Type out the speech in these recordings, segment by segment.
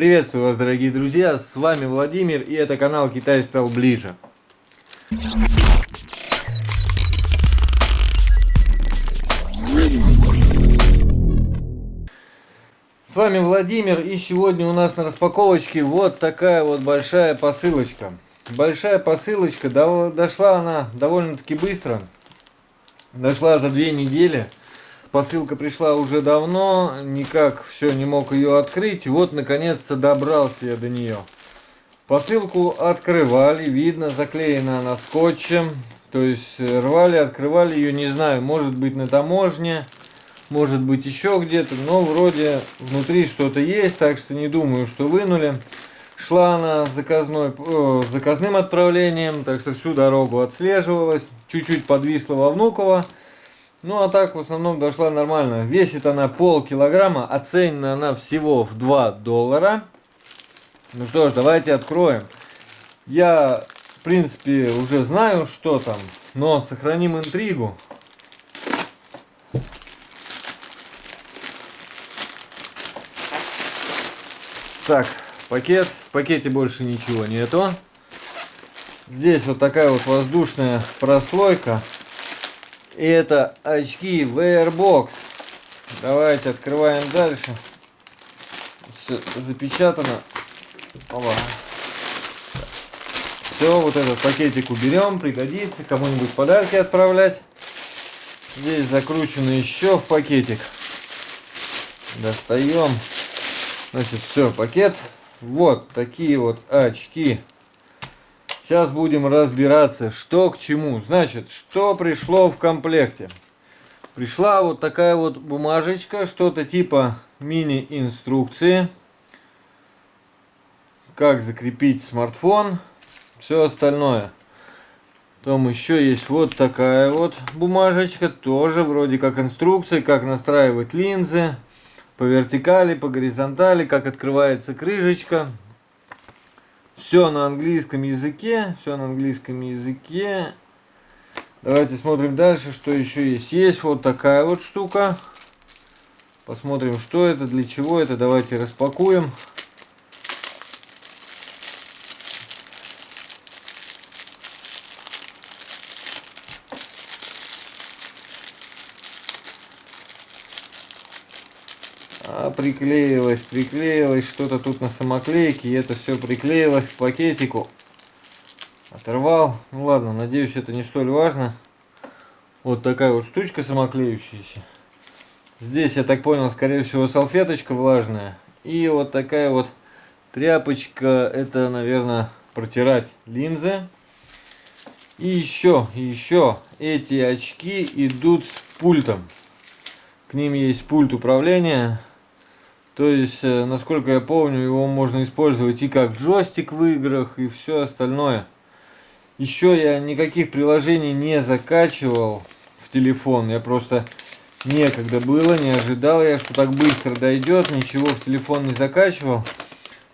Приветствую вас, дорогие друзья, с вами Владимир, и это канал Китай стал ближе. С вами Владимир, и сегодня у нас на распаковочке вот такая вот большая посылочка. Большая посылочка, дошла она довольно-таки быстро, дошла за две недели. Посылка пришла уже давно, никак все не мог ее открыть. Вот, наконец-то добрался я до нее. Посылку открывали, видно, заклеена она скотчем. То есть э, рвали, открывали ее, не знаю, может быть на таможне, может быть еще где-то. Но вроде внутри что-то есть, так что не думаю, что вынули. Шла она заказной, э, заказным отправлением, так что всю дорогу отслеживалась. Чуть-чуть подвисла во Внуково. Ну а так в основном дошла нормально. Весит она пол килограмма, оценена она всего в 2 доллара. Ну что ж, давайте откроем. Я, в принципе, уже знаю, что там, но сохраним интригу. Так, пакет. В пакете больше ничего нету. Здесь вот такая вот воздушная прослойка. И это очки Wearbox. Давайте открываем дальше. Все запечатано. Опа. Все, вот этот пакетик уберем, пригодится. Кому-нибудь подарки отправлять. Здесь закручено еще в пакетик. Достаем. Значит, все, пакет. Вот такие вот очки. Сейчас будем разбираться, что к чему. Значит, что пришло в комплекте. Пришла вот такая вот бумажечка, что-то типа мини-инструкции. Как закрепить смартфон, все остальное. Потом еще есть вот такая вот бумажечка, тоже вроде как инструкция, как настраивать линзы по вертикали, по горизонтали, как открывается крышечка. Все на английском языке. Все на английском языке. Давайте смотрим дальше, что еще есть. Есть вот такая вот штука. Посмотрим, что это, для чего это. Давайте распакуем. А, приклеилось, приклеилось что-то тут на самоклейке, и это все приклеилось к пакетику. Оторвал. Ну ладно, надеюсь, это не столь важно. Вот такая вот штучка самоклеющаяся. Здесь, я так понял, скорее всего, салфеточка влажная. И вот такая вот тряпочка, это, наверное, протирать линзы. И еще, еще, эти очки идут с пультом. К ним есть пульт управления. То есть, э, насколько я помню, его можно использовать и как джойстик в играх, и все остальное. Еще я никаких приложений не закачивал в телефон. Я просто некогда было, не ожидал я, что так быстро дойдет. Ничего в телефон не закачивал.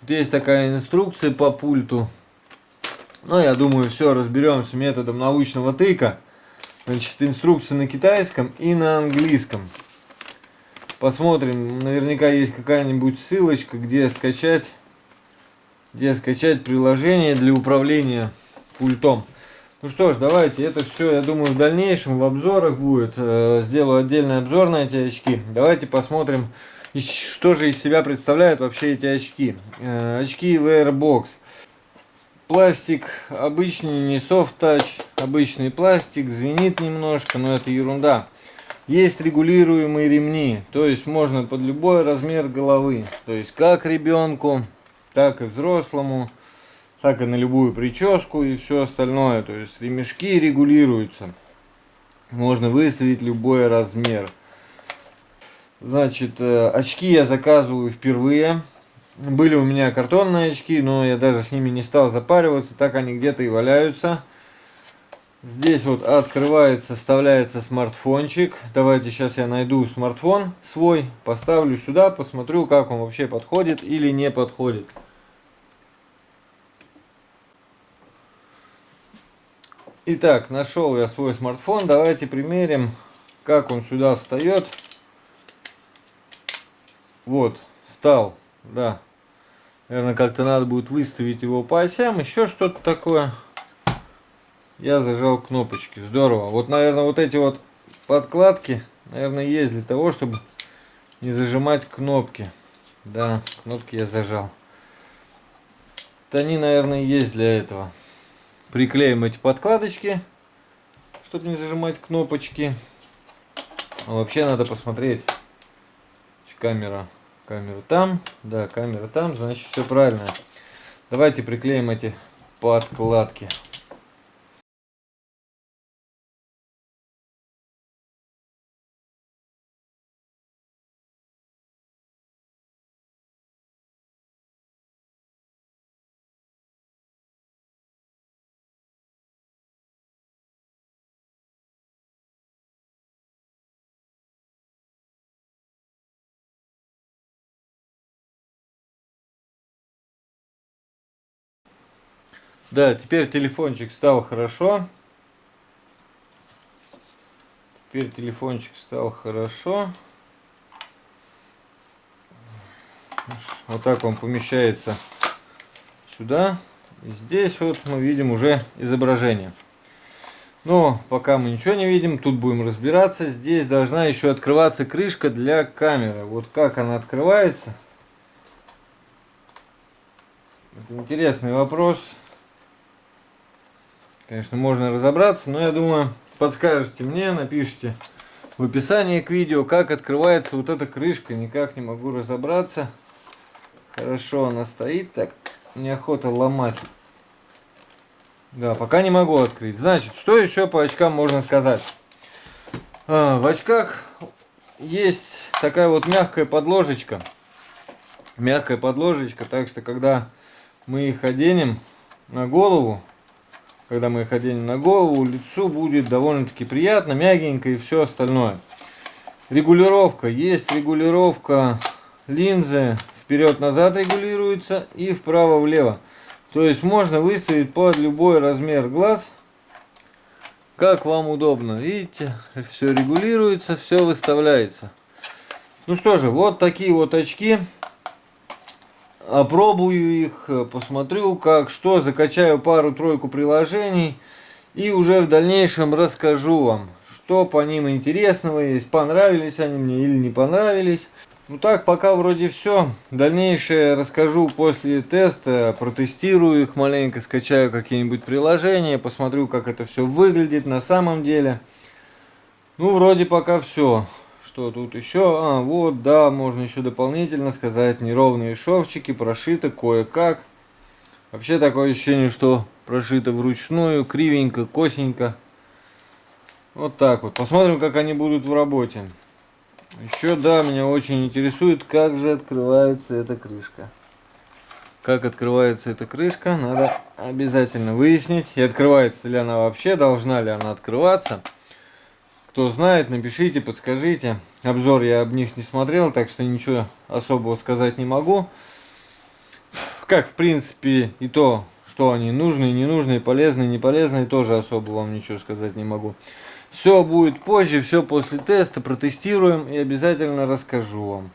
Вот есть такая инструкция по пульту. Ну, я думаю, все, разберемся методом научного тыка. Значит, инструкция на китайском и на английском. Посмотрим, наверняка есть какая-нибудь ссылочка, где скачать, где скачать приложение для управления пультом. Ну что ж, давайте, это все, я думаю, в дальнейшем в обзорах будет. Э, сделаю отдельный обзор на эти очки. Давайте посмотрим, что же из себя представляют вообще эти очки. Э, очки Wearbox. Пластик обычный, не soft touch, обычный пластик, звенит немножко, но это ерунда. Есть регулируемые ремни, то есть можно под любой размер головы. То есть как ребенку, так и взрослому, так и на любую прическу и все остальное. То есть ремешки регулируются. Можно выставить любой размер. Значит, э, очки я заказываю впервые. Были у меня картонные очки, но я даже с ними не стал запариваться, так они где-то и валяются. Здесь вот открывается, вставляется смартфончик. Давайте сейчас я найду смартфон свой, поставлю сюда, посмотрю, как он вообще подходит или не подходит. Итак, нашел я свой смартфон. Давайте примерим, как он сюда встает. Вот, встал, да. Наверное, как-то надо будет выставить его по осям, еще что-то такое. Я зажал кнопочки, здорово. Вот, наверное, вот эти вот подкладки, наверное, есть для того, чтобы не зажимать кнопки. Да, кнопки я зажал. Это они, наверное, есть для этого. Приклеим эти подкладочки, чтобы не зажимать кнопочки. А вообще надо посмотреть. Камера Камера там, да, камера там, значит все правильно. Давайте приклеим эти подкладки. Да, теперь телефончик стал хорошо. Теперь телефончик стал хорошо. Вот так он помещается сюда. И здесь вот мы видим уже изображение. Но пока мы ничего не видим, тут будем разбираться. Здесь должна еще открываться крышка для камеры. Вот как она открывается. Это интересный вопрос. Конечно, можно разобраться, но я думаю, подскажете мне, напишите в описании к видео, как открывается вот эта крышка. Никак не могу разобраться. Хорошо она стоит, так неохота ломать. Да, пока не могу открыть. Значит, что еще по очкам можно сказать? А, в очках есть такая вот мягкая подложечка. Мягкая подложечка, так что когда мы их оденем на голову, когда мы их оденем на голову, лицу будет довольно-таки приятно, мягенько и все остальное. Регулировка. Есть регулировка линзы. Вперед-назад регулируется и вправо-влево. То есть можно выставить под любой размер глаз, как вам удобно. Видите, все регулируется, все выставляется. Ну что же, вот такие вот очки опробую их, посмотрю как, что, закачаю пару-тройку приложений и уже в дальнейшем расскажу вам, что по ним интересного есть, понравились они мне или не понравились. Ну так, пока вроде все. Дальнейшее расскажу после теста, протестирую их маленько, скачаю какие-нибудь приложения, посмотрю, как это все выглядит на самом деле. Ну, вроде пока все. Что тут еще? А, вот, да, можно еще дополнительно сказать. Неровные шовчики, прошито кое-как. Вообще такое ощущение, что прошито вручную, кривенько, косенько. Вот так вот. Посмотрим, как они будут в работе. Еще, да, меня очень интересует, как же открывается эта крышка. Как открывается эта крышка, надо обязательно выяснить. И открывается ли она вообще, должна ли она открываться. Кто знает, напишите, подскажите. Обзор я об них не смотрел, так что ничего особого сказать не могу. Как, в принципе, и то, что они нужные, не нужные, полезные, не полезные, тоже особо вам ничего сказать не могу. Все будет позже, все после теста, протестируем и обязательно расскажу вам.